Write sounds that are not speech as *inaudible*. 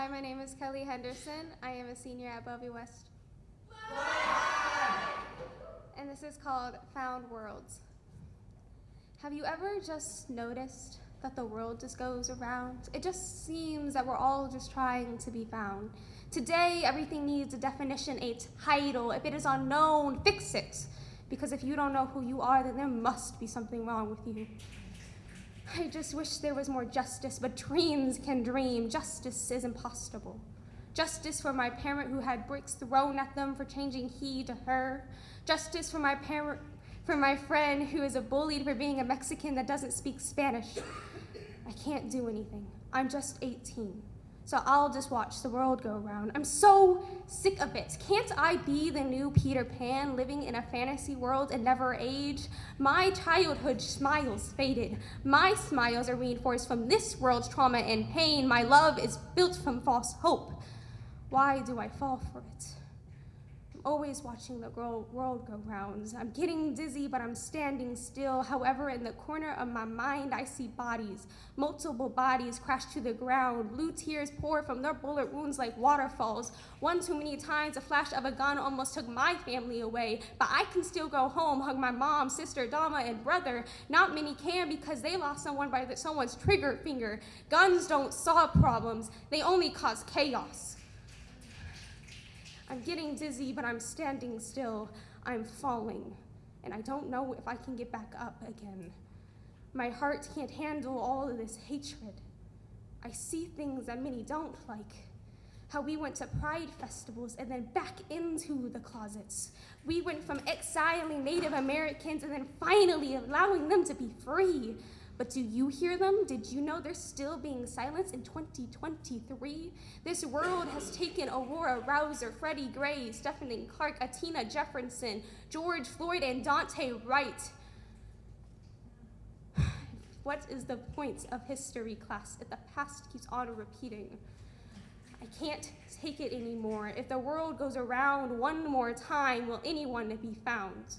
Hi, my name is Kelly Henderson. I am a senior at Bellevue West. And this is called Found Worlds. Have you ever just noticed that the world just goes around? It just seems that we're all just trying to be found. Today, everything needs a definition, a title. If it is unknown, fix it. Because if you don't know who you are, then there must be something wrong with you. I just wish there was more justice, but dreams can dream. Justice is impossible. Justice for my parent who had bricks thrown at them for changing he to her. Justice for my parent, for my friend who is a bullied for being a Mexican that doesn't speak Spanish. I can't do anything. I'm just 18 so I'll just watch the world go round. I'm so sick of it. Can't I be the new Peter Pan living in a fantasy world and never age? My childhood smiles faded. My smiles are reinforced from this world's trauma and pain. My love is built from false hope. Why do I fall for it? Always watching the world go rounds. I'm getting dizzy, but I'm standing still. However, in the corner of my mind, I see bodies, multiple bodies crash to the ground. Blue tears pour from their bullet wounds like waterfalls. One too many times, a flash of a gun almost took my family away, but I can still go home, hug my mom, sister, Dama, and brother. Not many can because they lost someone by the, someone's trigger finger. Guns don't solve problems, they only cause chaos. I'm getting dizzy, but I'm standing still. I'm falling, and I don't know if I can get back up again. My heart can't handle all of this hatred. I see things that many don't like. How we went to pride festivals and then back into the closets. We went from exiling Native Americans and then finally allowing them to be free. But do you hear them? Did you know they're still being silenced in 2023? This world has taken Aurora Rouser, Freddie Gray, Stephanie Clark, Atina Jefferson, George Floyd, and Daunte Wright. *sighs* What is the point of history class if the past keeps on repeating? I can't take it anymore. If the world goes around one more time, will anyone be found?